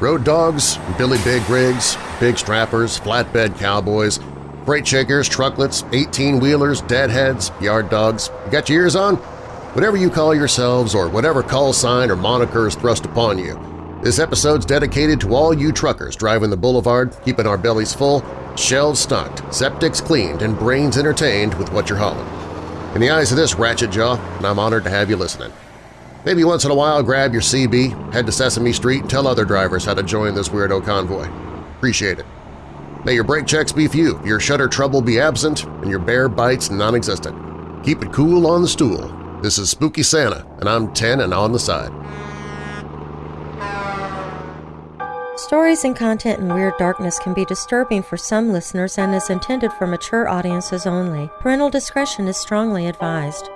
Road dogs, Billy Big Rigs, big strappers, flatbed cowboys, freight shakers, trucklets, 18-wheelers, deadheads, yard dogs. You got your ears on? Whatever you call yourselves or whatever call sign or moniker is thrust upon you, this episode's dedicated to all you truckers driving the boulevard, keeping our bellies full, shelves stocked, septics cleaned, and brains entertained with what you're hauling. In the eyes of this ratchet jaw, I'm honored to have you listening. Maybe once in a while grab your CB, head to Sesame Street, and tell other drivers how to join this weirdo convoy. Appreciate it. May your brake checks be few, your shutter trouble be absent, and your bear bites non-existent. Keep it cool on the stool. This is Spooky Santa, and I'm 10 and on the side. Stories and content in Weird Darkness can be disturbing for some listeners and is intended for mature audiences only. Parental discretion is strongly advised.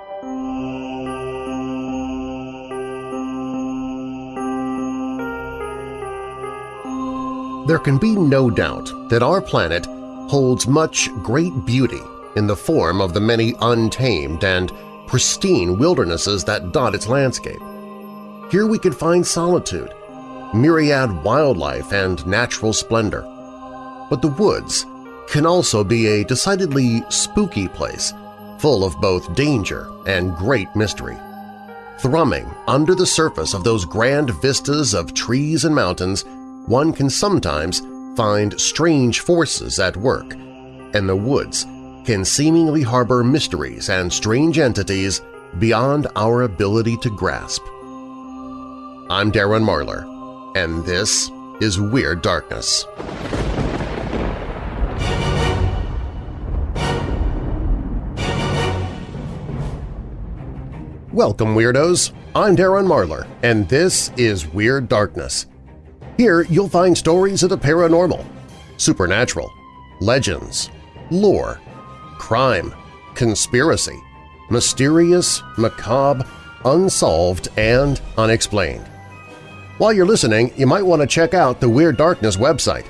There can be no doubt that our planet holds much great beauty in the form of the many untamed and pristine wildernesses that dot its landscape. Here we can find solitude, myriad wildlife, and natural splendor. But the woods can also be a decidedly spooky place, full of both danger and great mystery. Thrumming under the surface of those grand vistas of trees and mountains one can sometimes find strange forces at work, and the woods can seemingly harbor mysteries and strange entities beyond our ability to grasp. I'm Darren Marlar, and this is Weird Darkness. Welcome, Weirdos! I'm Darren Marlar, and this is Weird Darkness here you'll find stories of the paranormal, supernatural, legends, lore, crime, conspiracy, mysterious, macabre, unsolved, and unexplained. While you're listening, you might want to check out the Weird Darkness website.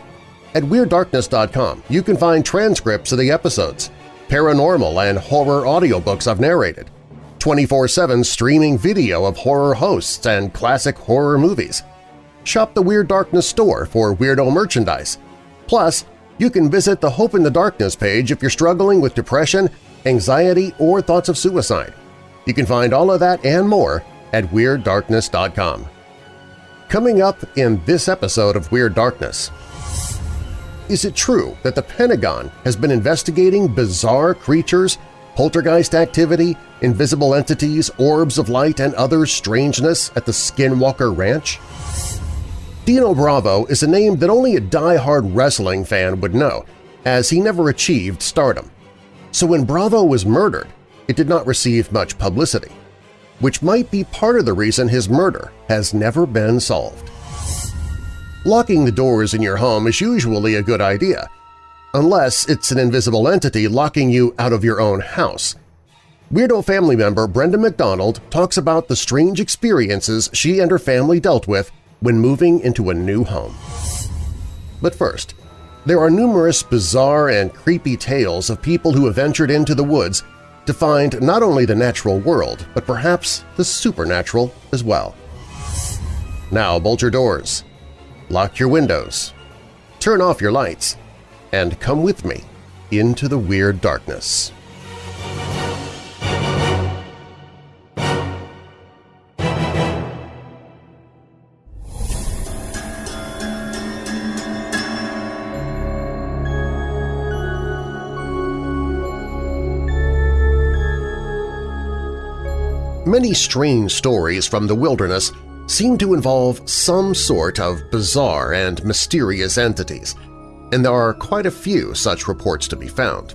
At WeirdDarkness.com you can find transcripts of the episodes, paranormal and horror audiobooks I've narrated, 24-7 streaming video of horror hosts and classic horror movies, shop the Weird Darkness store for weirdo merchandise. Plus, you can visit the Hope in the Darkness page if you're struggling with depression, anxiety, or thoughts of suicide. You can find all of that and more at WeirdDarkness.com. Coming up in this episode of Weird Darkness, is it true that the Pentagon has been investigating bizarre creatures, poltergeist activity, invisible entities, orbs of light, and other strangeness at the Skinwalker Ranch? Dino Bravo is a name that only a die-hard wrestling fan would know, as he never achieved stardom. So when Bravo was murdered, it did not receive much publicity, which might be part of the reason his murder has never been solved. Locking the doors in your home is usually a good idea, unless it's an invisible entity locking you out of your own house. Weirdo family member Brenda McDonald talks about the strange experiences she and her family dealt with when moving into a new home. But first, there are numerous bizarre and creepy tales of people who have ventured into the woods to find not only the natural world, but perhaps the supernatural as well. Now bolt your doors, lock your windows, turn off your lights, and come with me into the weird darkness. Many strange stories from the wilderness seem to involve some sort of bizarre and mysterious entities, and there are quite a few such reports to be found.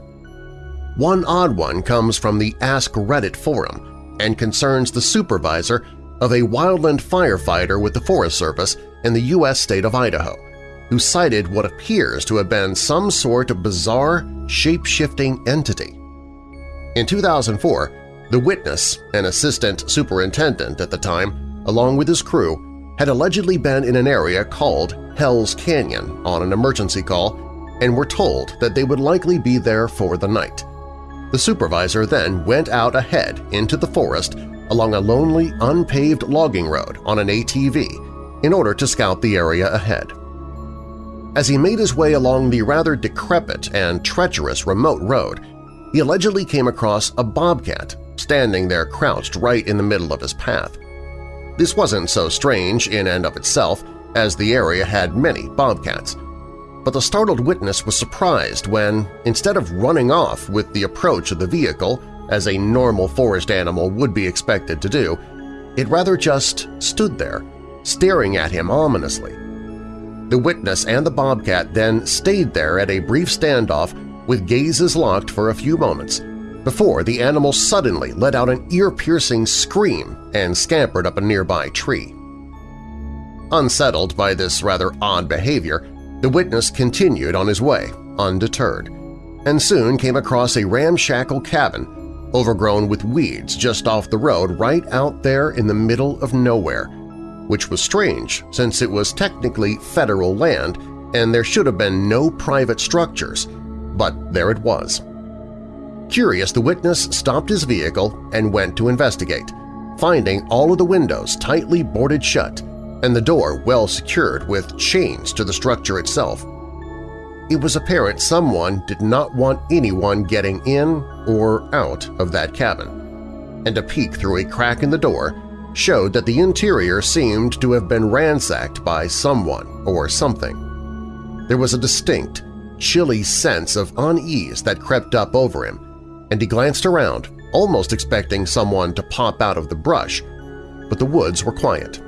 One odd one comes from the Ask Reddit forum and concerns the supervisor of a wildland firefighter with the Forest Service in the U.S. state of Idaho, who cited what appears to have been some sort of bizarre, shape-shifting entity. In 2004, the witness, an assistant superintendent at the time, along with his crew, had allegedly been in an area called Hell's Canyon on an emergency call and were told that they would likely be there for the night. The supervisor then went out ahead into the forest along a lonely, unpaved logging road on an ATV in order to scout the area ahead. As he made his way along the rather decrepit and treacherous remote road, he allegedly came across a bobcat standing there crouched right in the middle of his path. This wasn't so strange in and of itself, as the area had many bobcats, but the startled witness was surprised when, instead of running off with the approach of the vehicle as a normal forest animal would be expected to do, it rather just stood there, staring at him ominously. The witness and the bobcat then stayed there at a brief standoff with gazes locked for a few moments before the animal suddenly let out an ear-piercing scream and scampered up a nearby tree. Unsettled by this rather odd behavior, the witness continued on his way, undeterred, and soon came across a ramshackle cabin overgrown with weeds just off the road right out there in the middle of nowhere, which was strange since it was technically federal land and there should have been no private structures, but there it was. Curious, the witness stopped his vehicle and went to investigate, finding all of the windows tightly boarded shut and the door well secured with chains to the structure itself. It was apparent someone did not want anyone getting in or out of that cabin, and a peek through a crack in the door showed that the interior seemed to have been ransacked by someone or something. There was a distinct, chilly sense of unease that crept up over him, and he glanced around, almost expecting someone to pop out of the brush, but the woods were quiet.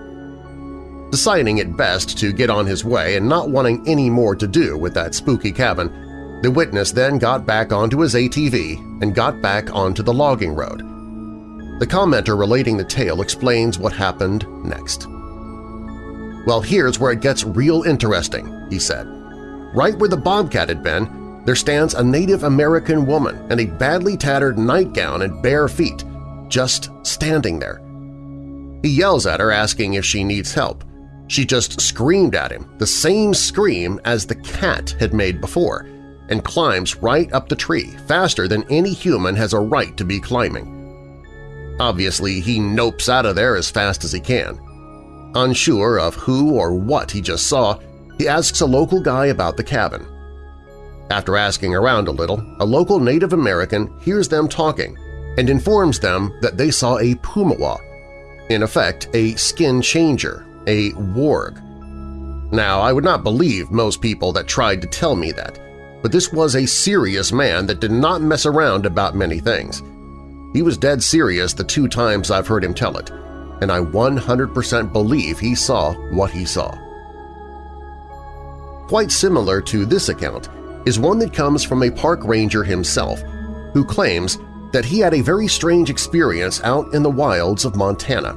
Deciding it best to get on his way and not wanting any more to do with that spooky cabin, the witness then got back onto his ATV and got back onto the logging road. The commenter relating the tale explains what happened next. Well, here's where it gets real interesting, he said. Right where the bobcat had been, there stands a Native American woman in a badly tattered nightgown and bare feet, just standing there. He yells at her asking if she needs help. She just screamed at him, the same scream as the cat had made before, and climbs right up the tree faster than any human has a right to be climbing. Obviously, he nopes out of there as fast as he can. Unsure of who or what he just saw, he asks a local guy about the cabin. After asking around a little, a local Native American hears them talking and informs them that they saw a pumawa, in effect a skin changer a warg. Now, I would not believe most people that tried to tell me that, but this was a serious man that did not mess around about many things. He was dead serious the two times I've heard him tell it, and I 100% believe he saw what he saw. Quite similar to this account is one that comes from a park ranger himself who claims that he had a very strange experience out in the wilds of Montana.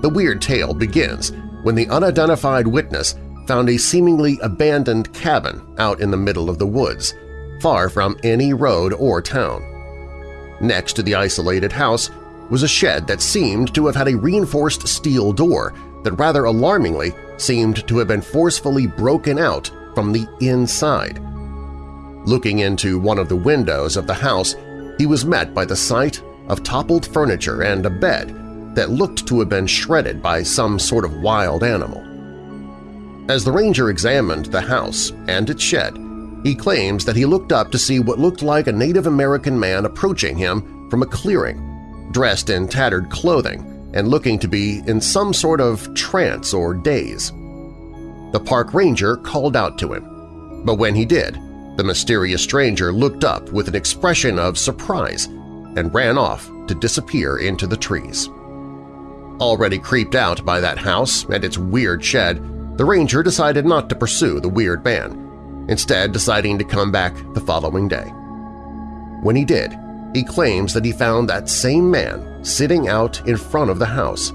The weird tale begins when the unidentified witness found a seemingly abandoned cabin out in the middle of the woods, far from any road or town. Next to the isolated house was a shed that seemed to have had a reinforced steel door that rather alarmingly seemed to have been forcefully broken out from the inside. Looking into one of the windows of the house, he was met by the sight of toppled furniture and a bed that looked to have been shredded by some sort of wild animal. As the ranger examined the house and its shed, he claims that he looked up to see what looked like a Native American man approaching him from a clearing, dressed in tattered clothing and looking to be in some sort of trance or daze. The park ranger called out to him, but when he did, the mysterious stranger looked up with an expression of surprise and ran off to disappear into the trees. Already creeped out by that house and its weird shed, the ranger decided not to pursue the weird man, instead deciding to come back the following day. When he did, he claims that he found that same man sitting out in front of the house.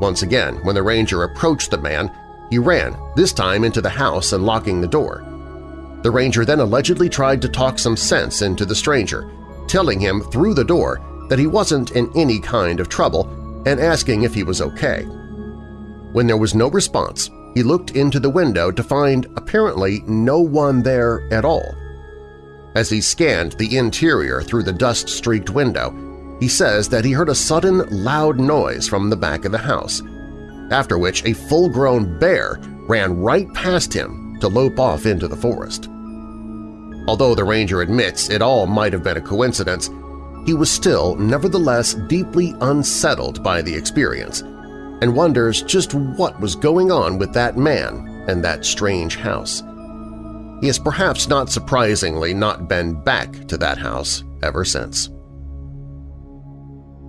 Once again, when the ranger approached the man, he ran, this time into the house and locking the door. The ranger then allegedly tried to talk some sense into the stranger, telling him through the door that he wasn't in any kind of trouble and asking if he was okay. When there was no response, he looked into the window to find apparently no one there at all. As he scanned the interior through the dust-streaked window, he says that he heard a sudden loud noise from the back of the house. after which a full-grown bear ran right past him to lope off into the forest. Although the ranger admits it all might have been a coincidence, he was still nevertheless deeply unsettled by the experience and wonders just what was going on with that man and that strange house. He has perhaps not surprisingly not been back to that house ever since.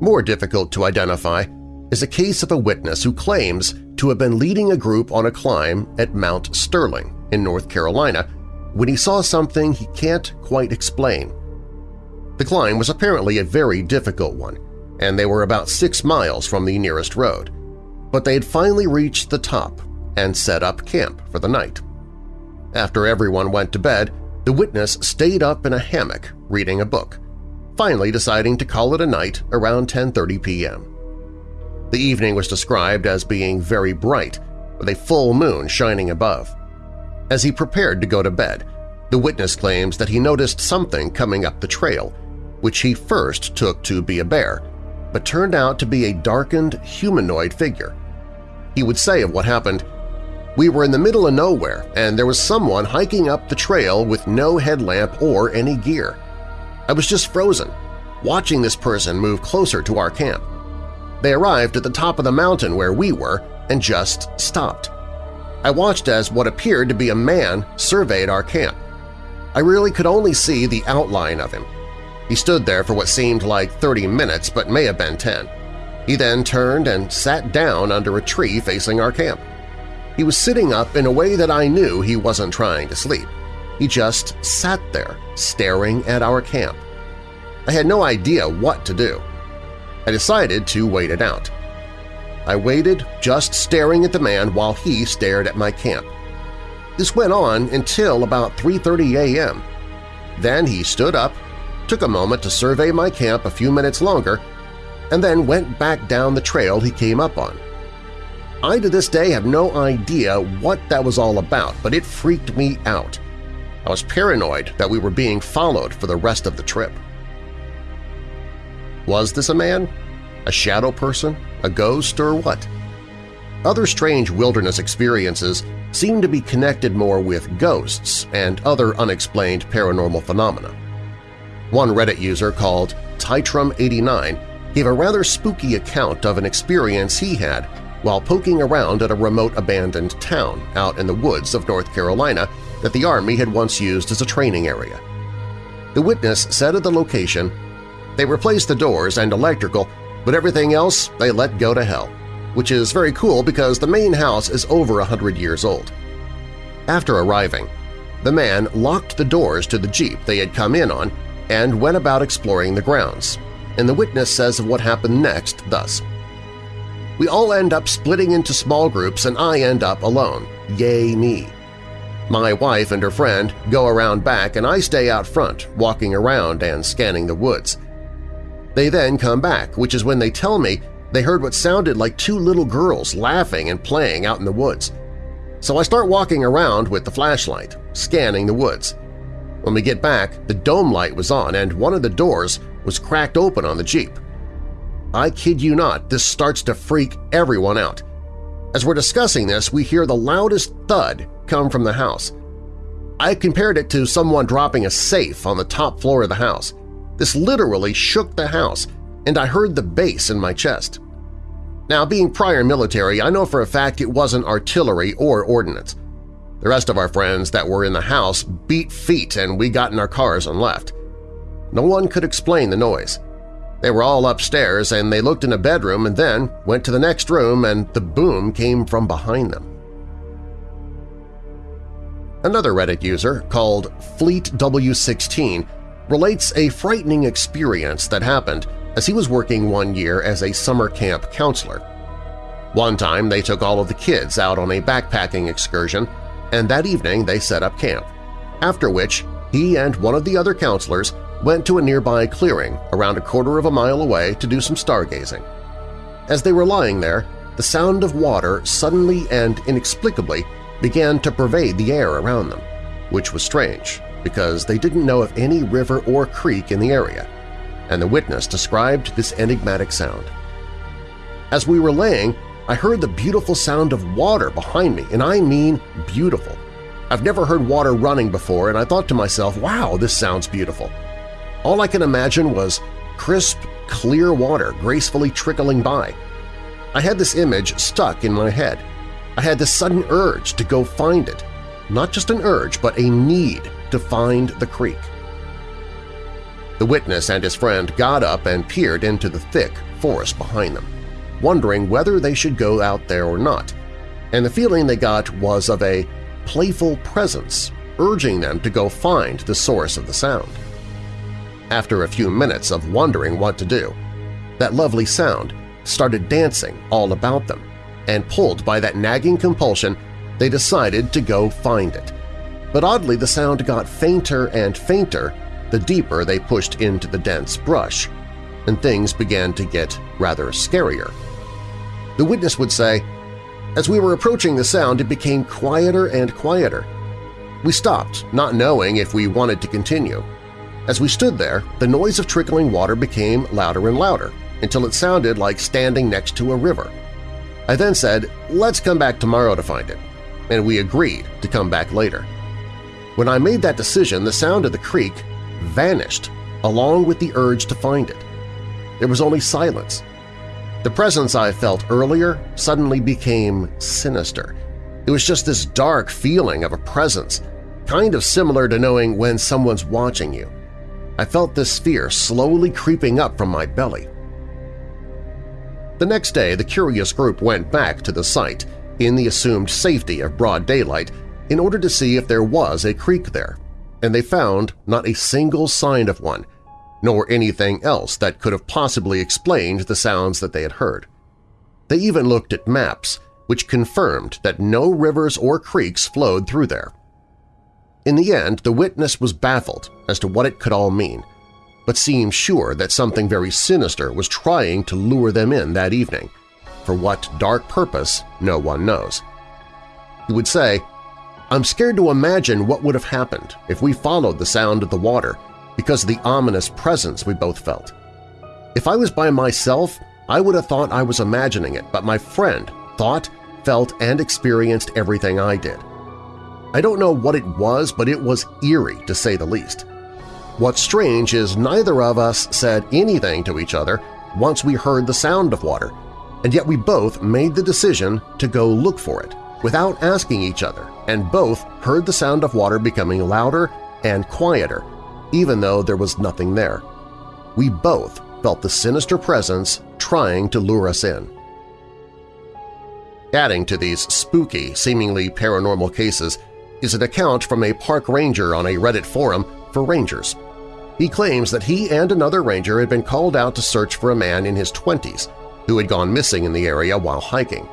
More difficult to identify is a case of a witness who claims to have been leading a group on a climb at Mount Sterling in North Carolina when he saw something he can't quite explain. The climb was apparently a very difficult one, and they were about six miles from the nearest road, but they had finally reached the top and set up camp for the night. After everyone went to bed, the witness stayed up in a hammock reading a book, finally deciding to call it a night around 10.30 p.m. The evening was described as being very bright, with a full moon shining above. As he prepared to go to bed, the witness claims that he noticed something coming up the trail, which he first took to be a bear, but turned out to be a darkened humanoid figure. He would say of what happened, we were in the middle of nowhere and there was someone hiking up the trail with no headlamp or any gear. I was just frozen, watching this person move closer to our camp. They arrived at the top of the mountain where we were and just stopped. I watched as what appeared to be a man surveyed our camp. I really could only see the outline of him. He stood there for what seemed like 30 minutes but may have been 10. He then turned and sat down under a tree facing our camp. He was sitting up in a way that I knew he wasn't trying to sleep. He just sat there, staring at our camp. I had no idea what to do. I decided to wait it out. I waited, just staring at the man while he stared at my camp. This went on until about 3.30 a.m. Then he stood up, took a moment to survey my camp a few minutes longer, and then went back down the trail he came up on. I to this day have no idea what that was all about, but it freaked me out. I was paranoid that we were being followed for the rest of the trip. Was this a man? A shadow person? A ghost? Or what? Other strange wilderness experiences seem to be connected more with ghosts and other unexplained paranormal phenomena. One Reddit user called Titrum89 gave a rather spooky account of an experience he had while poking around at a remote abandoned town out in the woods of North Carolina that the Army had once used as a training area. The witness said at the location, they replaced the doors and electrical, but everything else they let go to hell, which is very cool because the main house is over a hundred years old. After arriving, the man locked the doors to the Jeep they had come in on and went about exploring the grounds, and the witness says of what happened next thus. We all end up splitting into small groups and I end up alone. Yay me! My wife and her friend go around back and I stay out front, walking around and scanning the woods. They then come back, which is when they tell me they heard what sounded like two little girls laughing and playing out in the woods. So I start walking around with the flashlight, scanning the woods. When we get back, the dome light was on and one of the doors was cracked open on the Jeep. I kid you not, this starts to freak everyone out. As we're discussing this, we hear the loudest thud come from the house. I compared it to someone dropping a safe on the top floor of the house. This literally shook the house, and I heard the bass in my chest. Now, being prior military, I know for a fact it wasn't artillery or ordnance. The rest of our friends that were in the house beat feet and we got in our cars and left. No one could explain the noise. They were all upstairs and they looked in a bedroom and then went to the next room and the boom came from behind them. Another Reddit user, called FleetW16, relates a frightening experience that happened as he was working one year as a summer camp counselor. One time they took all of the kids out on a backpacking excursion, and that evening they set up camp, after which he and one of the other counselors went to a nearby clearing around a quarter of a mile away to do some stargazing. As they were lying there, the sound of water suddenly and inexplicably began to pervade the air around them, which was strange because they didn't know of any river or creek in the area, and the witness described this enigmatic sound. As we were laying, I heard the beautiful sound of water behind me, and I mean beautiful. I've never heard water running before, and I thought to myself, wow, this sounds beautiful. All I could imagine was crisp, clear water gracefully trickling by. I had this image stuck in my head. I had this sudden urge to go find it. Not just an urge, but a need to find the creek. The witness and his friend got up and peered into the thick forest behind them, wondering whether they should go out there or not, and the feeling they got was of a playful presence urging them to go find the source of the sound. After a few minutes of wondering what to do, that lovely sound started dancing all about them, and pulled by that nagging compulsion, they decided to go find it. But oddly, the sound got fainter and fainter the deeper they pushed into the dense brush, and things began to get rather scarier. The witness would say, As we were approaching the sound, it became quieter and quieter. We stopped, not knowing if we wanted to continue. As we stood there, the noise of trickling water became louder and louder, until it sounded like standing next to a river. I then said, let's come back tomorrow to find it, and we agreed to come back later. When I made that decision, the sound of the creek vanished along with the urge to find it. There was only silence. The presence I felt earlier suddenly became sinister. It was just this dark feeling of a presence, kind of similar to knowing when someone's watching you. I felt this fear slowly creeping up from my belly. The next day, the curious group went back to the site in the assumed safety of broad daylight in order to see if there was a creek there and they found not a single sign of one, nor anything else that could have possibly explained the sounds that they had heard. They even looked at maps, which confirmed that no rivers or creeks flowed through there. In the end, the witness was baffled as to what it could all mean, but seemed sure that something very sinister was trying to lure them in that evening. For what dark purpose, no one knows. He would say, I'm scared to imagine what would have happened if we followed the sound of the water because of the ominous presence we both felt. If I was by myself, I would have thought I was imagining it, but my friend thought, felt, and experienced everything I did. I don't know what it was, but it was eerie to say the least. What's strange is neither of us said anything to each other once we heard the sound of water, and yet we both made the decision to go look for it without asking each other, and both heard the sound of water becoming louder and quieter, even though there was nothing there. We both felt the sinister presence trying to lure us in. Adding to these spooky, seemingly paranormal cases is an account from a park ranger on a Reddit forum for rangers. He claims that he and another ranger had been called out to search for a man in his 20s who had gone missing in the area while hiking.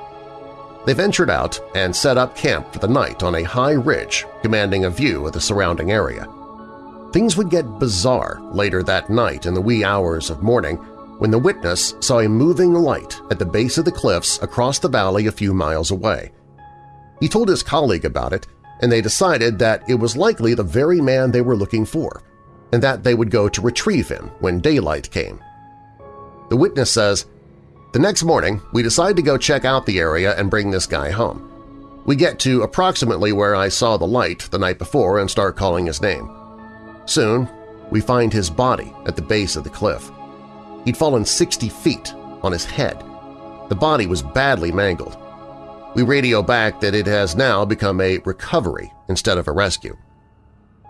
They ventured out and set up camp for the night on a high ridge commanding a view of the surrounding area. Things would get bizarre later that night in the wee hours of morning when the witness saw a moving light at the base of the cliffs across the valley a few miles away. He told his colleague about it, and they decided that it was likely the very man they were looking for, and that they would go to retrieve him when daylight came. The witness says, the next morning, we decide to go check out the area and bring this guy home. We get to approximately where I saw the light the night before and start calling his name. Soon, we find his body at the base of the cliff. He'd fallen 60 feet on his head. The body was badly mangled. We radio back that it has now become a recovery instead of a rescue.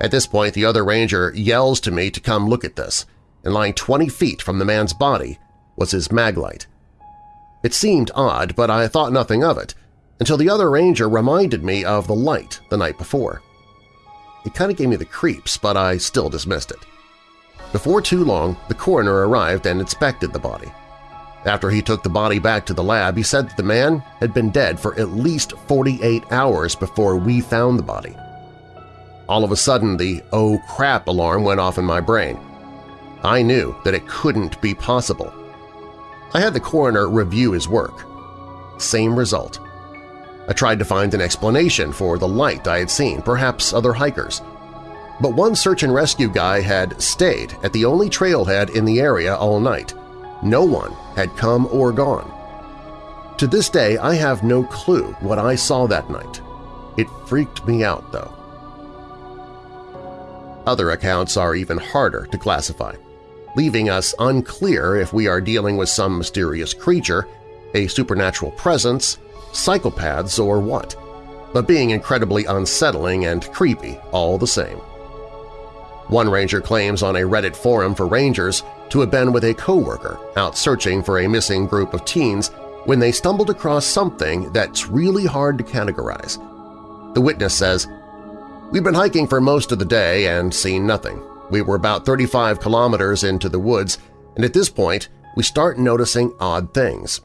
At this point, the other ranger yells to me to come look at this, and lying 20 feet from the man's body was his maglite. It seemed odd, but I thought nothing of it, until the other ranger reminded me of the light the night before. It kind of gave me the creeps, but I still dismissed it. Before too long, the coroner arrived and inspected the body. After he took the body back to the lab, he said that the man had been dead for at least 48 hours before we found the body. All of a sudden, the oh crap alarm went off in my brain. I knew that it couldn't be possible. I had the coroner review his work. Same result. I tried to find an explanation for the light I had seen, perhaps other hikers. But one search and rescue guy had stayed at the only trailhead in the area all night. No one had come or gone. To this day, I have no clue what I saw that night. It freaked me out, though. Other accounts are even harder to classify, leaving us unclear if we are dealing with some mysterious creature, a supernatural presence, psychopaths, or what, but being incredibly unsettling and creepy all the same. One ranger claims on a Reddit forum for rangers to have been with a coworker out searching for a missing group of teens when they stumbled across something that's really hard to categorize. The witness says, We'd been hiking for most of the day and seen nothing. We were about 35 kilometers into the woods, and at this point we start noticing odd things.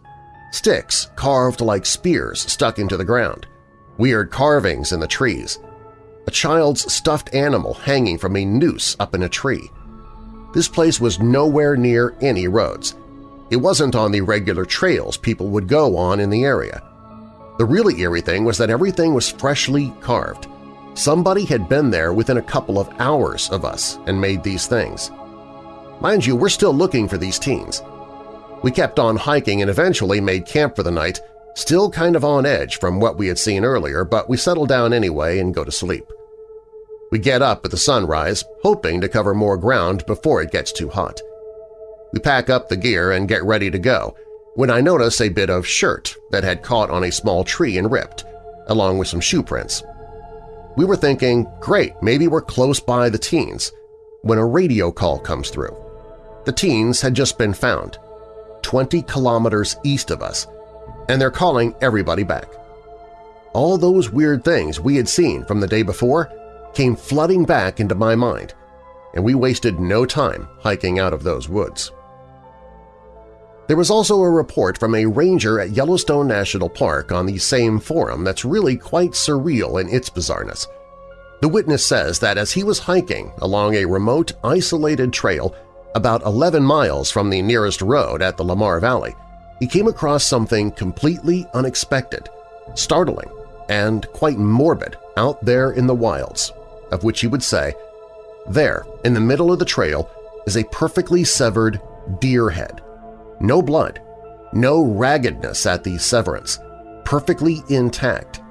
Sticks carved like spears stuck into the ground, weird carvings in the trees, a child's stuffed animal hanging from a noose up in a tree. This place was nowhere near any roads. It wasn't on the regular trails people would go on in the area. The really eerie thing was that everything was freshly carved. Somebody had been there within a couple of hours of us and made these things. Mind you, we're still looking for these teens. We kept on hiking and eventually made camp for the night, still kind of on edge from what we had seen earlier, but we settle down anyway and go to sleep. We get up at the sunrise, hoping to cover more ground before it gets too hot. We pack up the gear and get ready to go when I notice a bit of shirt that had caught on a small tree and ripped, along with some shoe prints. We were thinking, great, maybe we're close by the teens, when a radio call comes through. The teens had just been found, 20 kilometers east of us, and they're calling everybody back. All those weird things we had seen from the day before came flooding back into my mind, and we wasted no time hiking out of those woods. There was also a report from a ranger at Yellowstone National Park on the same forum that's really quite surreal in its bizarreness. The witness says that as he was hiking along a remote, isolated trail about 11 miles from the nearest road at the Lamar Valley, he came across something completely unexpected, startling, and quite morbid out there in the wilds, of which he would say, There, in the middle of the trail, is a perfectly severed deer head no blood, no raggedness at the severance, perfectly intact.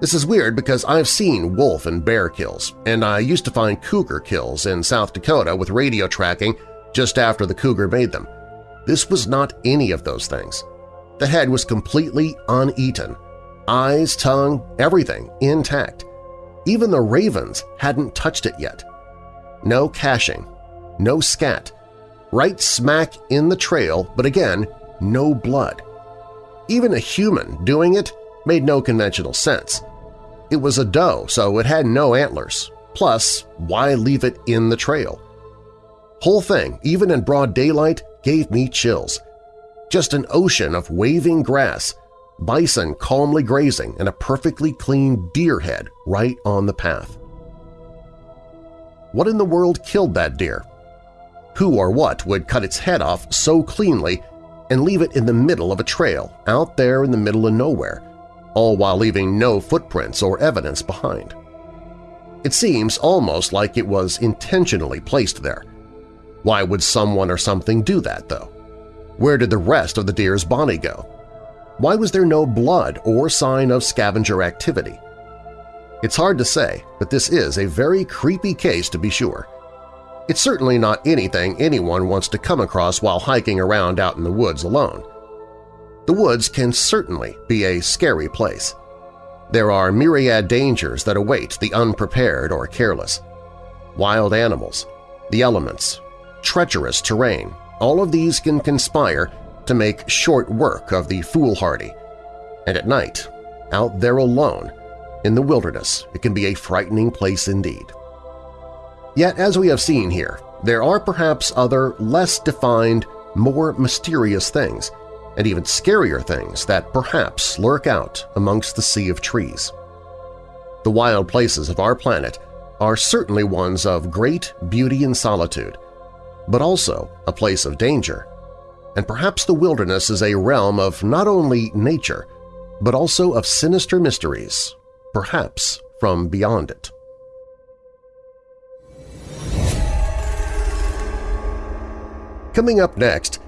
This is weird because I've seen wolf and bear kills, and I used to find cougar kills in South Dakota with radio tracking just after the cougar made them. This was not any of those things. The head was completely uneaten, eyes, tongue, everything intact. Even the ravens hadn't touched it yet. No caching, no scat, right smack in the trail, but again, no blood. Even a human doing it made no conventional sense. It was a doe, so it had no antlers. Plus, why leave it in the trail? Whole thing, even in broad daylight, gave me chills. Just an ocean of waving grass, bison calmly grazing, and a perfectly clean deer head right on the path. What in the world killed that deer? Who or what would cut its head off so cleanly and leave it in the middle of a trail out there in the middle of nowhere, all while leaving no footprints or evidence behind? It seems almost like it was intentionally placed there. Why would someone or something do that, though? Where did the rest of the deer's body go? Why was there no blood or sign of scavenger activity? It's hard to say, but this is a very creepy case to be sure. It's certainly not anything anyone wants to come across while hiking around out in the woods alone. The woods can certainly be a scary place. There are myriad dangers that await the unprepared or careless. Wild animals, the elements, treacherous terrain, all of these can conspire to make short work of the foolhardy. And at night, out there alone, in the wilderness, it can be a frightening place indeed. Yet, as we have seen here, there are perhaps other, less defined, more mysterious things, and even scarier things that perhaps lurk out amongst the sea of trees. The wild places of our planet are certainly ones of great beauty and solitude, but also a place of danger, and perhaps the wilderness is a realm of not only nature, but also of sinister mysteries, perhaps from beyond it. Coming up next,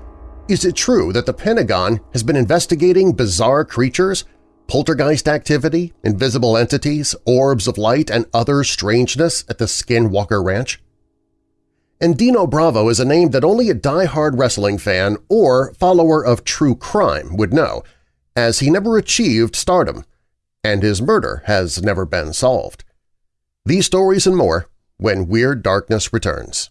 Is it true that the Pentagon has been investigating bizarre creatures, poltergeist activity, invisible entities, orbs of light, and other strangeness at the Skinwalker Ranch? And Dino Bravo is a name that only a die-hard wrestling fan or follower of true crime would know, as he never achieved stardom, and his murder has never been solved. These stories and more when Weird Darkness returns.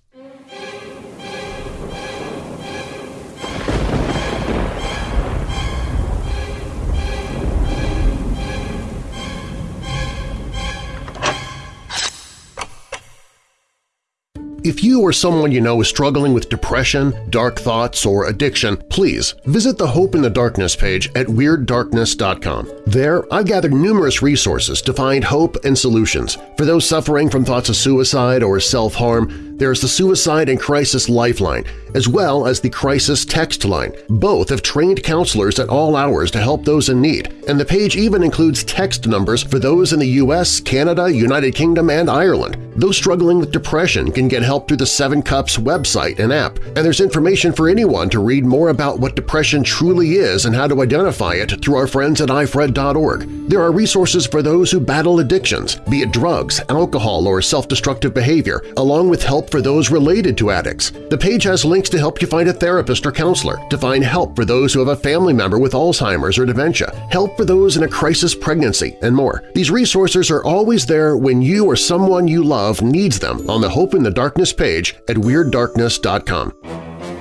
If you or someone you know is struggling with depression, dark thoughts, or addiction, please visit the Hope in the Darkness page at WeirdDarkness.com. There, I've gathered numerous resources to find hope and solutions. For those suffering from thoughts of suicide or self-harm, there's the Suicide and Crisis Lifeline, as well as the Crisis Text Line. Both have trained counselors at all hours to help those in need, and the page even includes text numbers for those in the U.S., Canada, United Kingdom, and Ireland. Those struggling with depression can get help through the Seven Cups website and app, and there's information for anyone to read more about what depression truly is and how to identify it through our friends at ifred.org. There are resources for those who battle addictions, be it drugs, alcohol, or self-destructive behavior, along with help for those related to addicts. The page has links to help you find a therapist or counselor, to find help for those who have a family member with Alzheimer's or dementia, help for those in a crisis pregnancy, and more. These resources are always there when you or someone you love needs them on the Hope in the Darkness page at WeirdDarkness.com.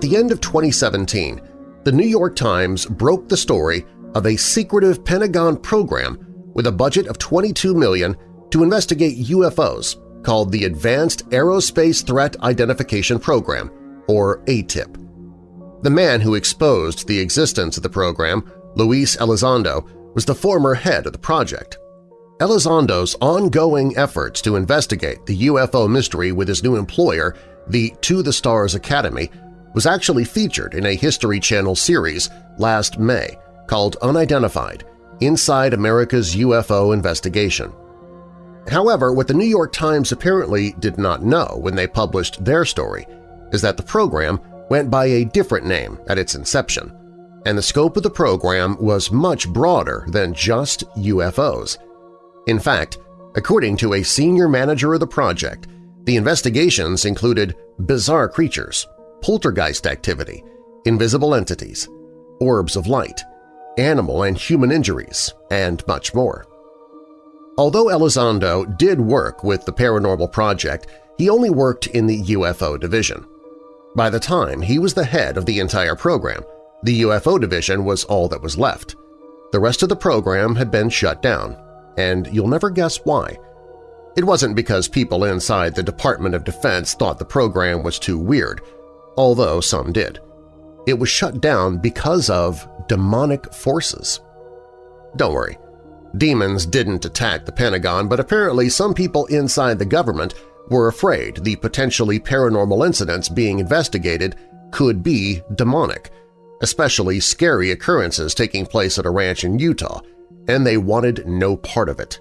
At the end of 2017, the New York Times broke the story of a secretive Pentagon program with a budget of 22 million to investigate UFOs called the Advanced Aerospace Threat Identification Program, or ATIP. The man who exposed the existence of the program, Luis Elizondo, was the former head of the project. Elizondo's ongoing efforts to investigate the UFO mystery with his new employer, the To the Stars Academy, was actually featured in a History Channel series last May called Unidentified – Inside America's UFO Investigation. However, what the New York Times apparently did not know when they published their story is that the program went by a different name at its inception, and the scope of the program was much broader than just UFOs. In fact, according to a senior manager of the project, the investigations included bizarre creatures, poltergeist activity, invisible entities, orbs of light, animal and human injuries, and much more. Although Elizondo did work with the Paranormal Project, he only worked in the UFO division. By the time he was the head of the entire program, the UFO division was all that was left. The rest of the program had been shut down, and you'll never guess why. It wasn't because people inside the Department of Defense thought the program was too weird – although some did. It was shut down because of demonic forces. Don't worry, demons didn't attack the Pentagon, but apparently some people inside the government were afraid the potentially paranormal incidents being investigated could be demonic, especially scary occurrences taking place at a ranch in Utah, and they wanted no part of it.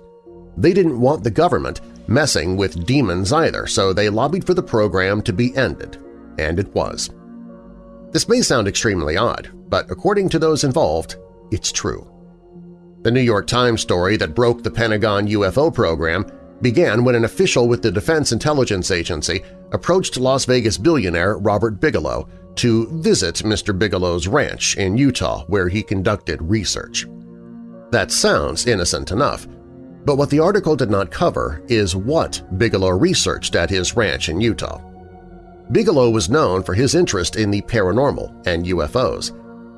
They didn't want the government messing with demons either, so they lobbied for the program to be ended and it was. This may sound extremely odd, but according to those involved, it's true. The New York Times story that broke the Pentagon UFO program began when an official with the Defense Intelligence Agency approached Las Vegas billionaire Robert Bigelow to visit Mr. Bigelow's ranch in Utah where he conducted research. That sounds innocent enough, but what the article did not cover is what Bigelow researched at his ranch in Utah. Bigelow was known for his interest in the paranormal and UFOs,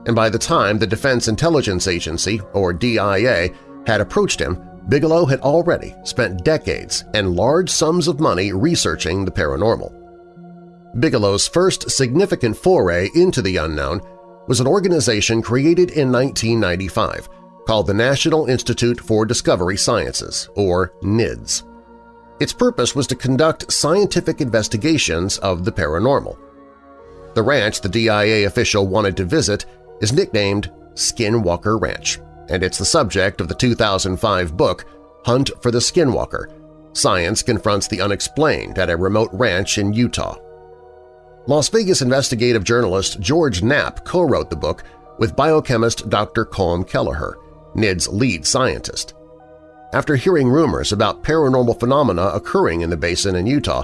and by the time the Defense Intelligence Agency, or DIA, had approached him, Bigelow had already spent decades and large sums of money researching the paranormal. Bigelow's first significant foray into the unknown was an organization created in 1995 called the National Institute for Discovery Sciences, or NIDS. Its purpose was to conduct scientific investigations of the paranormal. The ranch the DIA official wanted to visit is nicknamed Skinwalker Ranch, and it's the subject of the 2005 book Hunt for the Skinwalker – Science Confronts the Unexplained at a Remote Ranch in Utah. Las Vegas investigative journalist George Knapp co-wrote the book with biochemist Dr. Colm Kelleher, NIDS' lead scientist. After hearing rumors about paranormal phenomena occurring in the basin in Utah,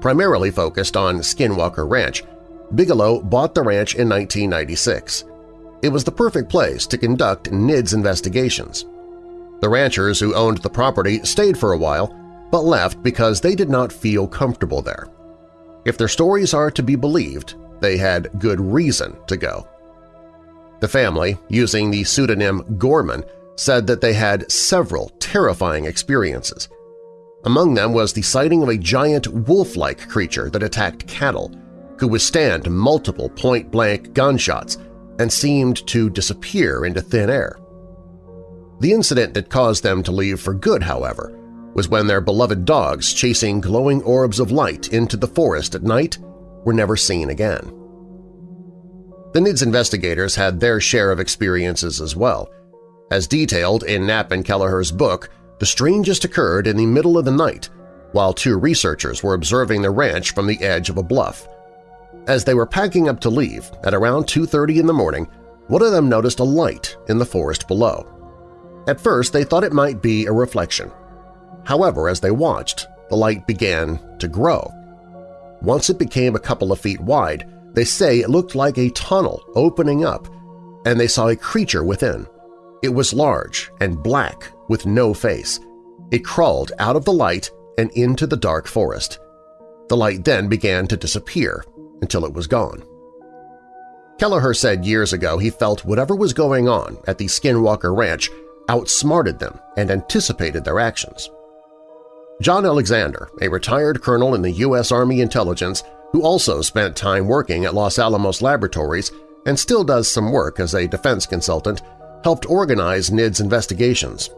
primarily focused on Skinwalker Ranch, Bigelow bought the ranch in 1996. It was the perfect place to conduct NIDS investigations. The ranchers who owned the property stayed for a while, but left because they did not feel comfortable there. If their stories are to be believed, they had good reason to go. The family, using the pseudonym Gorman, said that they had several terrifying experiences. Among them was the sighting of a giant wolf-like creature that attacked cattle, could withstand multiple point-blank gunshots, and seemed to disappear into thin air. The incident that caused them to leave for good, however, was when their beloved dogs chasing glowing orbs of light into the forest at night were never seen again. The NIDS investigators had their share of experiences as well. As detailed in Knapp and Kelleher's book, the strangest occurred in the middle of the night while two researchers were observing the ranch from the edge of a bluff. As they were packing up to leave, at around 2.30 in the morning, one of them noticed a light in the forest below. At first, they thought it might be a reflection. However, as they watched, the light began to grow. Once it became a couple of feet wide, they say it looked like a tunnel opening up, and they saw a creature within. It was large and black with no face. It crawled out of the light and into the dark forest. The light then began to disappear until it was gone. Kelleher said years ago he felt whatever was going on at the Skinwalker Ranch outsmarted them and anticipated their actions. John Alexander, a retired colonel in the U.S. Army Intelligence, who also spent time working at Los Alamos Laboratories and still does some work as a defense consultant, helped organize NIDS investigations.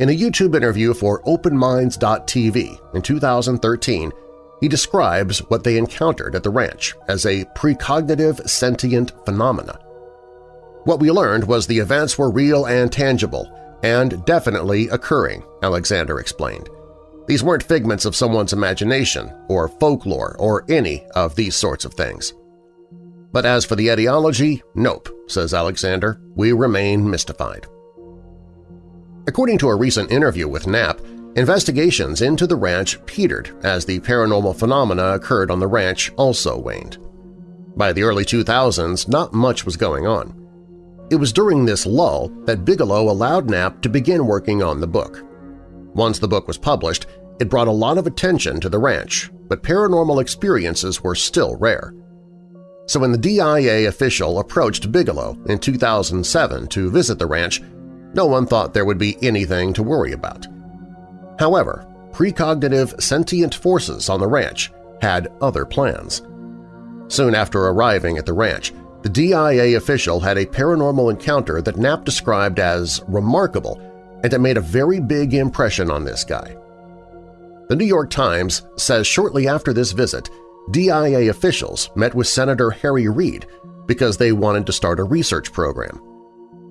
In a YouTube interview for OpenMinds.tv in 2013, he describes what they encountered at the ranch as a precognitive sentient phenomena. What we learned was the events were real and tangible, and definitely occurring, Alexander explained. These weren't figments of someone's imagination or folklore or any of these sorts of things. But as for the etiology, nope, says Alexander, we remain mystified. According to a recent interview with Knapp, investigations into the ranch petered as the paranormal phenomena occurred on the ranch also waned. By the early 2000s, not much was going on. It was during this lull that Bigelow allowed Knapp to begin working on the book. Once the book was published, it brought a lot of attention to the ranch, but paranormal experiences were still rare. So when the DIA official approached Bigelow in 2007 to visit the ranch, no one thought there would be anything to worry about. However, precognitive sentient forces on the ranch had other plans. Soon after arriving at the ranch, the DIA official had a paranormal encounter that Knapp described as remarkable and it made a very big impression on this guy. The New York Times says shortly after this visit, DIA officials met with Senator Harry Reid because they wanted to start a research program.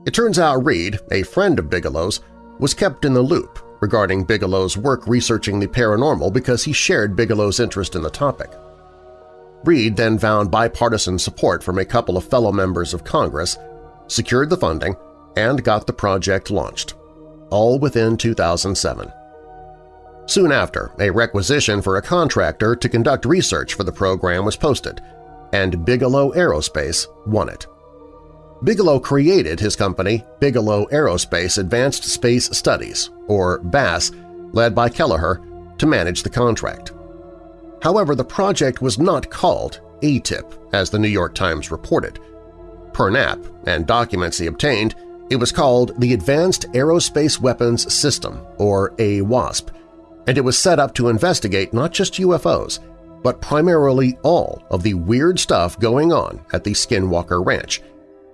It turns out Reid, a friend of Bigelow's, was kept in the loop regarding Bigelow's work researching the paranormal because he shared Bigelow's interest in the topic. Reid then found bipartisan support from a couple of fellow members of Congress, secured the funding, and got the project launched all within 2007. Soon after, a requisition for a contractor to conduct research for the program was posted, and Bigelow Aerospace won it. Bigelow created his company Bigelow Aerospace Advanced Space Studies, or BASS, led by Kelleher, to manage the contract. However, the project was not called ATIP, as the New York Times reported. Per Knapp and documents he obtained, it was called the Advanced Aerospace Weapons System, or AWASP, and it was set up to investigate not just UFOs, but primarily all of the weird stuff going on at the Skinwalker Ranch,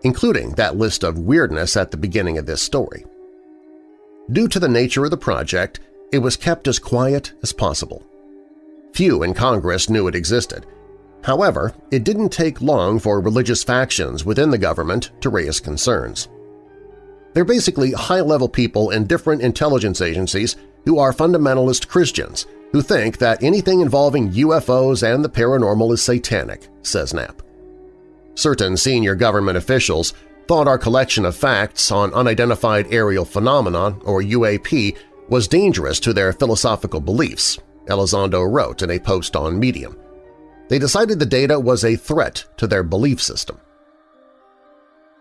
including that list of weirdness at the beginning of this story. Due to the nature of the project, it was kept as quiet as possible. Few in Congress knew it existed. However, it didn't take long for religious factions within the government to raise concerns. They're basically high-level people in different intelligence agencies who are fundamentalist Christians who think that anything involving UFOs and the paranormal is satanic, says Knapp. Certain senior government officials thought our collection of facts on unidentified aerial phenomenon, or UAP, was dangerous to their philosophical beliefs, Elizondo wrote in a post on Medium. They decided the data was a threat to their belief system.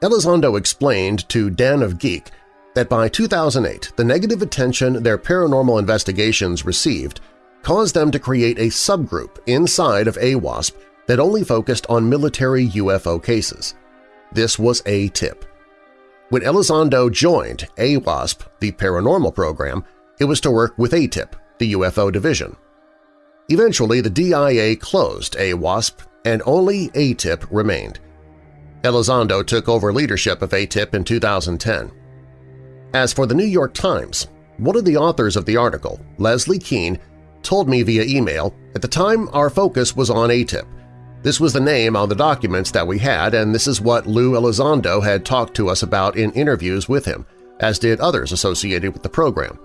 Elizondo explained to Den of Geek that by 2008 the negative attention their paranormal investigations received caused them to create a subgroup inside of AWASP that only focused on military UFO cases. This was A-TIP. When Elizondo joined AWASP, the paranormal program, it was to work with ATIP, the UFO division. Eventually, the DIA closed AWASP and only ATIP remained. Elizondo took over leadership of ATIP in 2010. As for the New York Times, one of the authors of the article, Leslie Kean, told me via email, at the time our focus was on ATIP. This was the name on the documents that we had, and this is what Lou Elizondo had talked to us about in interviews with him, as did others associated with the program.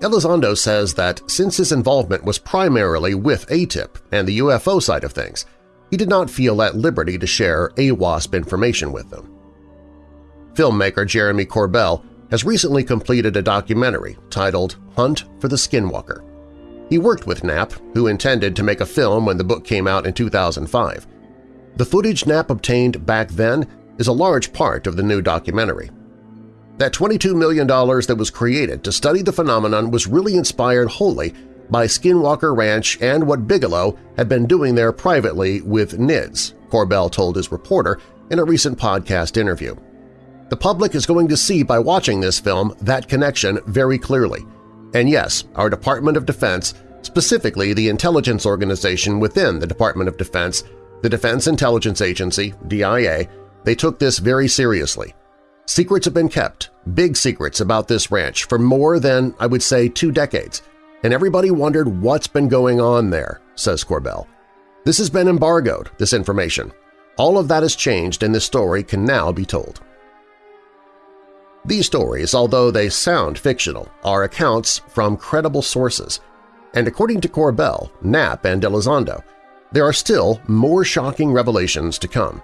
Elizondo says that since his involvement was primarily with ATIP and the UFO side of things, he did not feel at liberty to share AWASP information with them. Filmmaker Jeremy Corbell has recently completed a documentary titled Hunt for the Skinwalker. He worked with Knapp, who intended to make a film when the book came out in 2005. The footage Knapp obtained back then is a large part of the new documentary. That $22 million that was created to study the phenomenon was really inspired wholly by Skinwalker Ranch and what Bigelow had been doing there privately with NIDS, Corbell told his reporter in a recent podcast interview. The public is going to see by watching this film that connection very clearly – and yes, our Department of Defense, specifically the intelligence organization within the Department of Defense, the Defense Intelligence Agency, DIA, they took this very seriously. Secrets have been kept, big secrets about this ranch, for more than, I would say, two decades, and everybody wondered what's been going on there, says Corbell. This has been embargoed, this information. All of that has changed and this story can now be told. These stories, although they sound fictional, are accounts from credible sources, and according to Corbell, Knapp, and Elizondo, there are still more shocking revelations to come.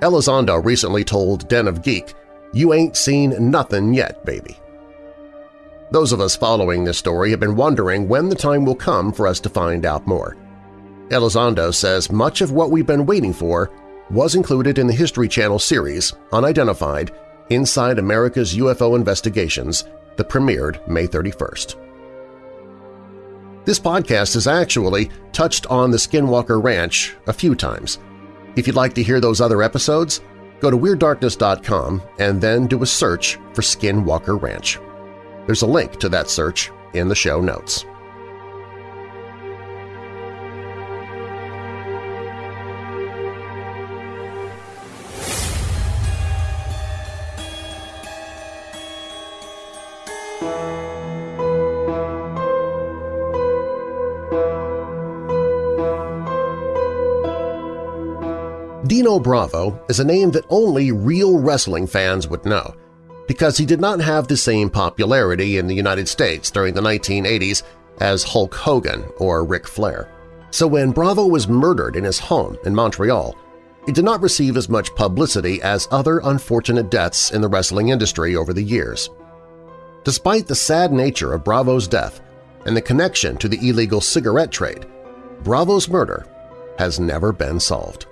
Elizondo recently told Den of Geek, you ain't seen nothing yet, baby. Those of us following this story have been wondering when the time will come for us to find out more. Elizondo says much of what we've been waiting for was included in the History Channel series Unidentified Inside America's UFO Investigations that premiered May 31st. This podcast has actually touched on the Skinwalker Ranch a few times. If you'd like to hear those other episodes, go to WeirdDarkness.com and then do a search for Skinwalker Ranch. There's a link to that search in the show notes. Dino Bravo is a name that only real wrestling fans would know, because he did not have the same popularity in the United States during the 1980s as Hulk Hogan or Ric Flair. So when Bravo was murdered in his home in Montreal, it did not receive as much publicity as other unfortunate deaths in the wrestling industry over the years. Despite the sad nature of Bravo's death and the connection to the illegal cigarette trade, Bravo's murder has never been solved.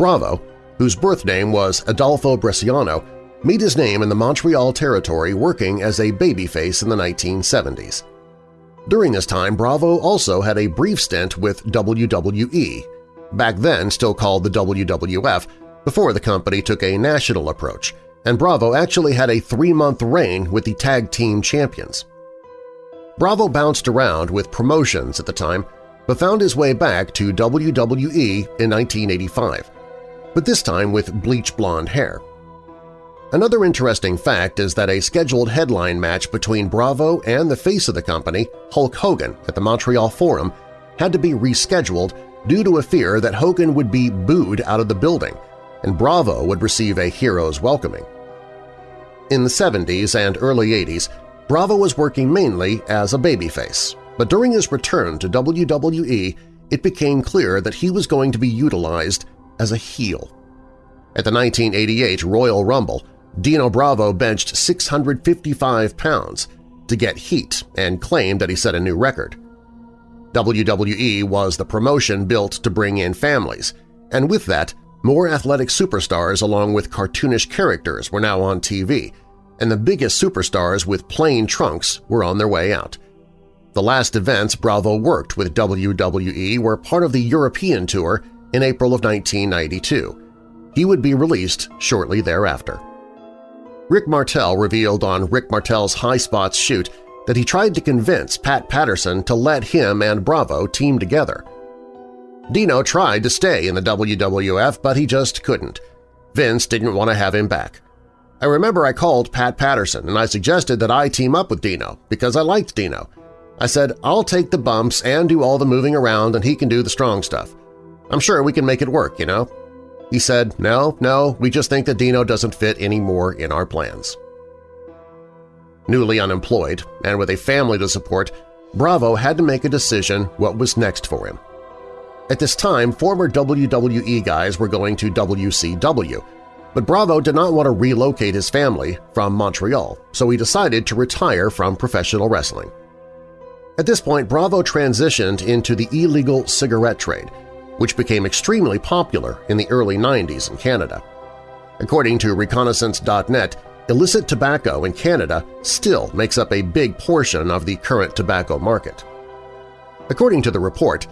Bravo, whose birth name was Adolfo Bresciano, made his name in the Montreal territory working as a babyface in the 1970s. During this time, Bravo also had a brief stint with WWE, back then still called the WWF, before the company took a national approach, and Bravo actually had a three-month reign with the Tag Team Champions. Bravo bounced around with promotions at the time, but found his way back to WWE in 1985 but this time with bleach blonde hair. Another interesting fact is that a scheduled headline match between Bravo and the face of the company, Hulk Hogan, at the Montreal Forum had to be rescheduled due to a fear that Hogan would be booed out of the building and Bravo would receive a hero's welcoming. In the 70s and early 80s, Bravo was working mainly as a babyface, but during his return to WWE, it became clear that he was going to be utilized as a heel. At the 1988 Royal Rumble, Dino Bravo benched 655 pounds to get heat and claimed that he set a new record. WWE was the promotion built to bring in families, and with that, more athletic superstars along with cartoonish characters were now on TV, and the biggest superstars with plain trunks were on their way out. The last events Bravo worked with WWE were part of the European Tour in April of 1992. He would be released shortly thereafter. Rick Martel revealed on Rick Martel's High Spots shoot that he tried to convince Pat Patterson to let him and Bravo team together. Dino tried to stay in the WWF, but he just couldn't. Vince didn't want to have him back. I remember I called Pat Patterson and I suggested that I team up with Dino because I liked Dino. I said, I'll take the bumps and do all the moving around and he can do the strong stuff. I'm sure we can make it work, you know? He said, no, no, we just think that Dino doesn't fit anymore in our plans. Newly unemployed and with a family to support, Bravo had to make a decision what was next for him. At this time, former WWE guys were going to WCW, but Bravo did not want to relocate his family from Montreal, so he decided to retire from professional wrestling. At this point, Bravo transitioned into the illegal cigarette trade, which became extremely popular in the early 90s in Canada. According to Reconnaissance.net, illicit tobacco in Canada still makes up a big portion of the current tobacco market. According to the report,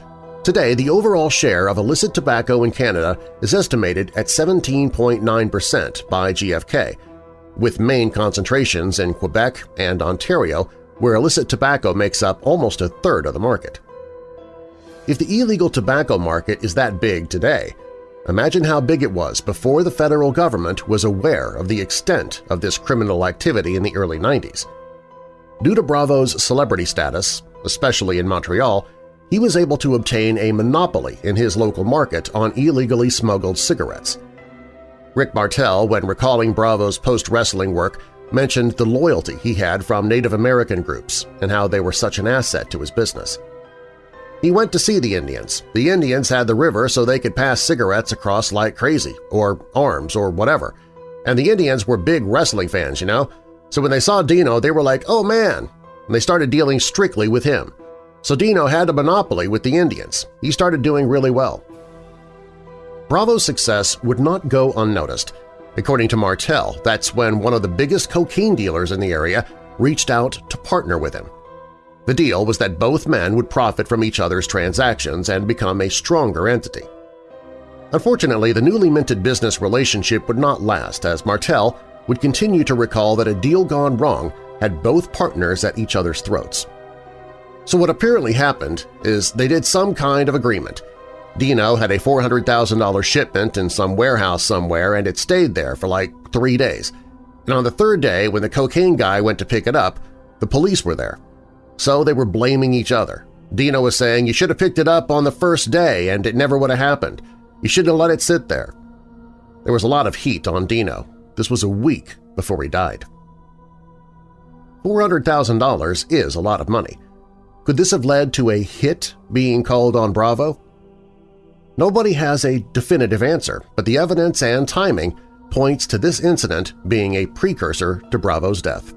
today the overall share of illicit tobacco in Canada is estimated at 17.9% by GFK, with main concentrations in Quebec and Ontario where illicit tobacco makes up almost a third of the market. If the illegal tobacco market is that big today, imagine how big it was before the federal government was aware of the extent of this criminal activity in the early 90s. Due to Bravo's celebrity status, especially in Montreal, he was able to obtain a monopoly in his local market on illegally smuggled cigarettes. Rick Martel, when recalling Bravo's post-wrestling work, mentioned the loyalty he had from Native American groups and how they were such an asset to his business. He went to see the Indians. The Indians had the river so they could pass cigarettes across like crazy, or arms, or whatever. And the Indians were big wrestling fans, you know? So when they saw Dino, they were like, oh man! And they started dealing strictly with him. So Dino had a monopoly with the Indians. He started doing really well. Bravo's success would not go unnoticed. According to Martel, that's when one of the biggest cocaine dealers in the area reached out to partner with him. The deal was that both men would profit from each other's transactions and become a stronger entity. Unfortunately, the newly minted business relationship would not last as Martel would continue to recall that a deal gone wrong had both partners at each other's throats. So what apparently happened is they did some kind of agreement. Dino had a $400,000 shipment in some warehouse somewhere and it stayed there for like three days. And on the third day, when the cocaine guy went to pick it up, the police were there. So they were blaming each other. Dino was saying, you should have picked it up on the first day and it never would have happened. You shouldn't have let it sit there. There was a lot of heat on Dino. This was a week before he died. $400,000 is a lot of money. Could this have led to a hit being called on Bravo? Nobody has a definitive answer, but the evidence and timing points to this incident being a precursor to Bravo's death.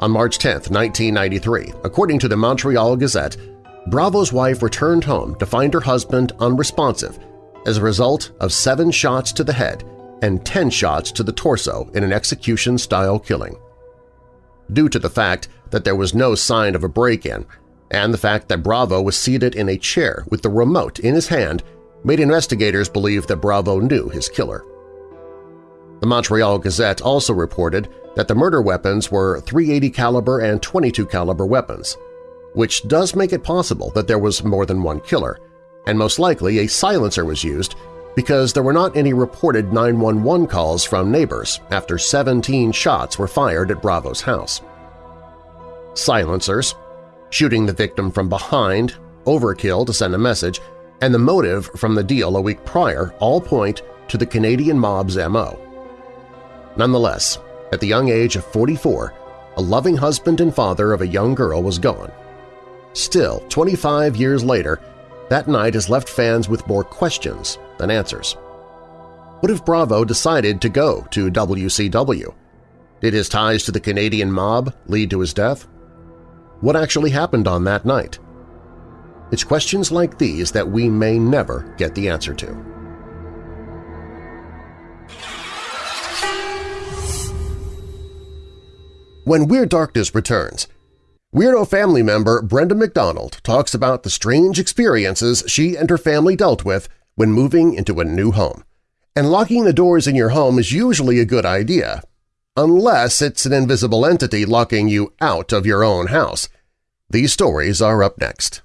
On March 10, 1993, according to the Montreal Gazette, Bravo's wife returned home to find her husband unresponsive as a result of seven shots to the head and 10 shots to the torso in an execution-style killing. Due to the fact that there was no sign of a break-in and the fact that Bravo was seated in a chair with the remote in his hand made investigators believe that Bravo knew his killer. The Montreal Gazette also reported that the murder weapons were 380 caliber and 22 caliber weapons, which does make it possible that there was more than one killer, and most likely a silencer was used because there were not any reported 911 calls from neighbors after 17 shots were fired at Bravo's house. Silencers, shooting the victim from behind, overkill to send a message, and the motive from the deal a week prior all point to the Canadian mob's M.O. Nonetheless, at the young age of 44, a loving husband and father of a young girl was gone. Still, 25 years later, that night has left fans with more questions than answers. What if Bravo decided to go to WCW? Did his ties to the Canadian mob lead to his death? What actually happened on that night? It's questions like these that we may never get the answer to. When Weird Darkness returns, Weirdo family member Brenda McDonald talks about the strange experiences she and her family dealt with when moving into a new home. And locking the doors in your home is usually a good idea, unless it's an invisible entity locking you out of your own house. These stories are up next.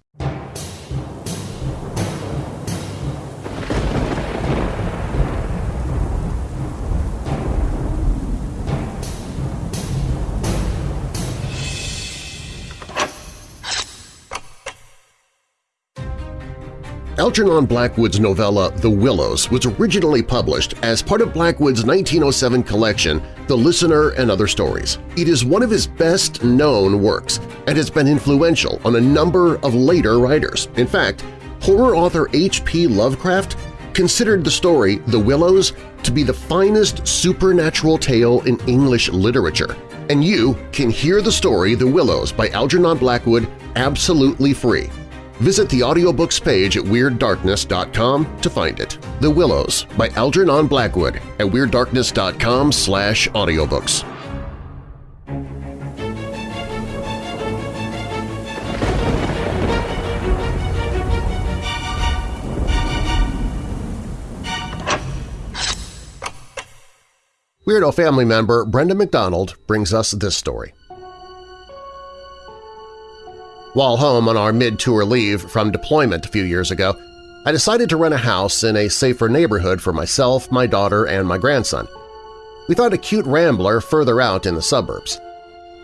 Algernon Blackwood's novella The Willows was originally published as part of Blackwood's 1907 collection The Listener and Other Stories. It is one of his best-known works and has been influential on a number of later writers. In fact, horror author H.P. Lovecraft considered the story The Willows to be the finest supernatural tale in English literature, and you can hear the story The Willows by Algernon Blackwood absolutely free Visit the audiobooks page at WeirdDarkness.com to find it. The Willows by Algernon Blackwood at WeirdDarkness.com slash audiobooks. Weirdo family member Brenda McDonald brings us this story. While home on our mid-tour leave from deployment a few years ago, I decided to rent a house in a safer neighborhood for myself, my daughter, and my grandson. We found a cute rambler further out in the suburbs.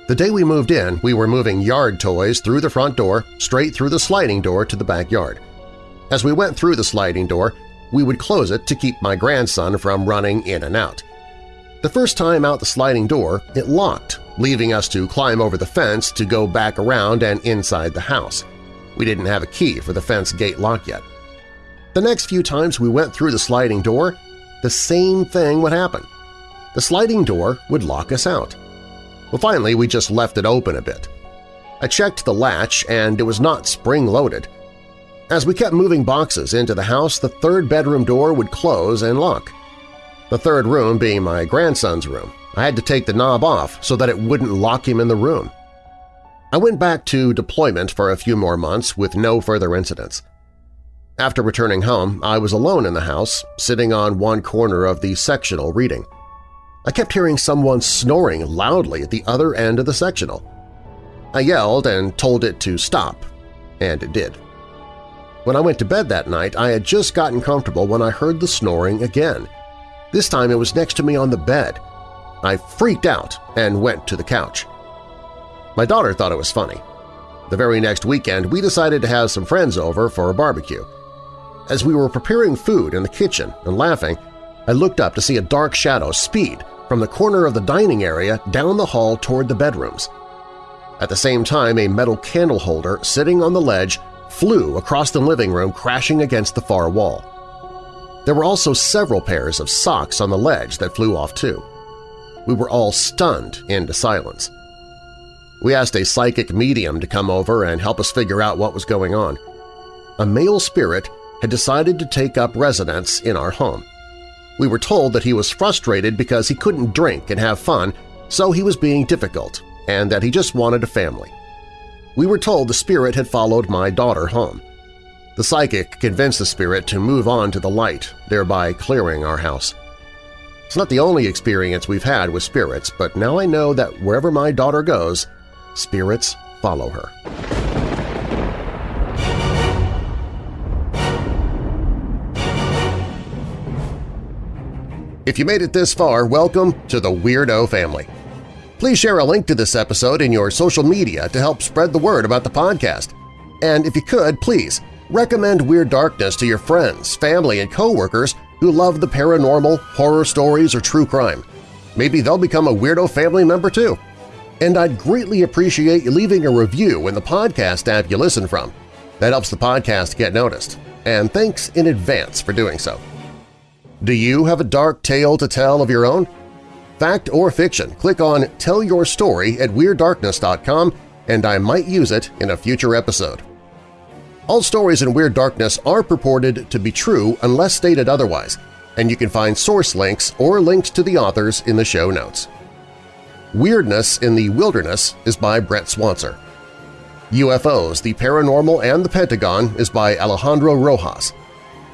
The day we moved in, we were moving yard toys through the front door, straight through the sliding door to the backyard. As we went through the sliding door, we would close it to keep my grandson from running in and out. The first time out the sliding door, it locked, leaving us to climb over the fence to go back around and inside the house. We didn't have a key for the fence gate lock yet. The next few times we went through the sliding door, the same thing would happen. The sliding door would lock us out. Well, finally, we just left it open a bit. I checked the latch and it was not spring-loaded. As we kept moving boxes into the house, the third bedroom door would close and lock. The third room being my grandson's room, I had to take the knob off so that it wouldn't lock him in the room. I went back to deployment for a few more months with no further incidents. After returning home, I was alone in the house, sitting on one corner of the sectional reading. I kept hearing someone snoring loudly at the other end of the sectional. I yelled and told it to stop, and it did. When I went to bed that night, I had just gotten comfortable when I heard the snoring again. This time it was next to me on the bed, I freaked out and went to the couch. My daughter thought it was funny. The very next weekend, we decided to have some friends over for a barbecue. As we were preparing food in the kitchen and laughing, I looked up to see a dark shadow speed from the corner of the dining area down the hall toward the bedrooms. At the same time, a metal candle holder sitting on the ledge flew across the living room crashing against the far wall. There were also several pairs of socks on the ledge that flew off too we were all stunned into silence. We asked a psychic medium to come over and help us figure out what was going on. A male spirit had decided to take up residence in our home. We were told that he was frustrated because he couldn't drink and have fun, so he was being difficult, and that he just wanted a family. We were told the spirit had followed my daughter home. The psychic convinced the spirit to move on to the light, thereby clearing our house. It's not the only experience we've had with spirits, but now I know that wherever my daughter goes, spirits follow her. If you made it this far, welcome to the Weirdo family. Please share a link to this episode in your social media to help spread the word about the podcast. And if you could, please recommend Weird Darkness to your friends, family, and coworkers who love the paranormal, horror stories, or true crime. Maybe they'll become a Weirdo family member too. And I'd greatly appreciate you leaving a review in the podcast app you listen from. That helps the podcast get noticed. And thanks in advance for doing so. Do you have a dark tale to tell of your own? Fact or fiction, click on Tell Your Story at WeirdDarkness.com and I might use it in a future episode. All stories in Weird Darkness are purported to be true unless stated otherwise, and you can find source links or links to the authors in the show notes. Weirdness in the Wilderness is by Brent Swancer. UFOs, the Paranormal and the Pentagon is by Alejandro Rojas.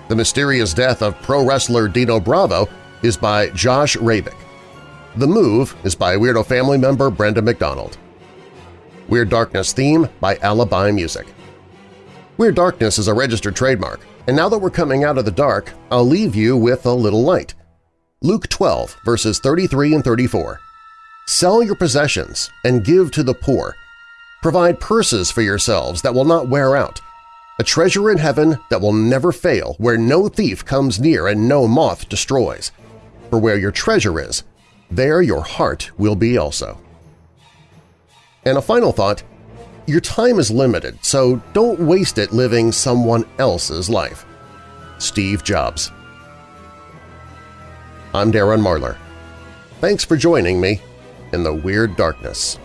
The Mysterious Death of Pro Wrestler Dino Bravo is by Josh Rabick. The Move is by Weirdo family member Brenda McDonald. Weird Darkness theme by Alibi Music. Weird Darkness is a registered trademark, and now that we're coming out of the dark, I'll leave you with a little light. Luke 12, verses 33 and 34. Sell your possessions and give to the poor. Provide purses for yourselves that will not wear out, a treasure in heaven that will never fail, where no thief comes near and no moth destroys. For where your treasure is, there your heart will be also. And a final thought, your time is limited, so don't waste it living someone else's life. Steve Jobs I'm Darren Marlar. Thanks for joining me in the Weird Darkness.